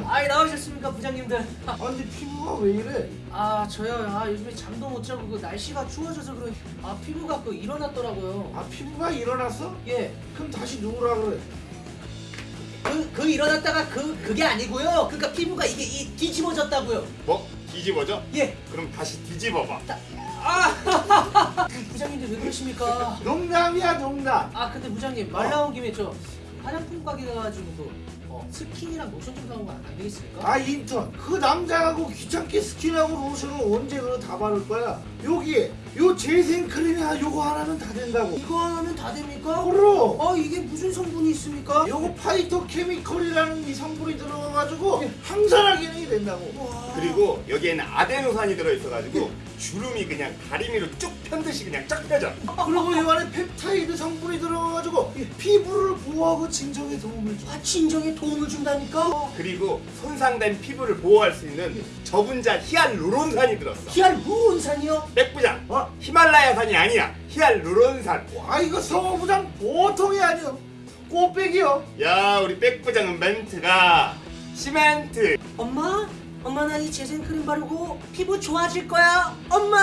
나오셨습니까 부장님들? 아 근데 피부가 왜 이래? 아 저요 아 요즘에 잠도 못 자고 그 날씨가 추워져서 그런 아 피부가 그 일어났더라고요. 아 피부가 일어났어? 예. 그럼 다시 누우라 그래. 그, 그 일어났다가 그 그게 아니고요. 그러니까 피부가 이게 이 뒤집어졌다고요. 뭐? 뒤집어져? 예. 그럼 다시 뒤집어봐. 아 부장님들 왜 그러십니까? 농담이야 농담. 아 근데 부장님 말 나온 김에 저 화장품 가게 가가지고 그 어, 스킨이랑 로션 좀 사오면 안 되겠습니까? 아 인턴 그 남자하고 귀찮게 스킨하고 로션을 언제 그거 다 바를 거야? 여기 요 재생크림이야 요거 하나면 다 된다고. 이거 하면 다 됩니까? 그럼 아 이게 무슨 성분이 있습니까? 요거 phytochemical이라는 이 성분이 들어가가지고 예. 항산화 기능이 된다고. 와. 그리고 여기에는 아데노신이 들어있어가지고 주름이 그냥 다리미로 쭉 편듯이 그냥 쫙 펴져. 그리고 요 안에 펩타이드 성분이 들어가가지고 피부를 보호하고 진정에 도움을 줘. 아 진정에 도움을 준다니까? 그리고 손상된 피부를 보호할 수 있는 저분자 히알루론산이 들었어. 히알루론산이요? 백부장, 어? 히말라야산이 아니야. 히알루론산. 와 이거 성우부장 보통이 아니요. 꽃배기요. 야, 우리 백부장은 멘트가 시멘트. 엄마? 엄마 나 이 재생크림 바르고 피부 좋아질 거야 엄마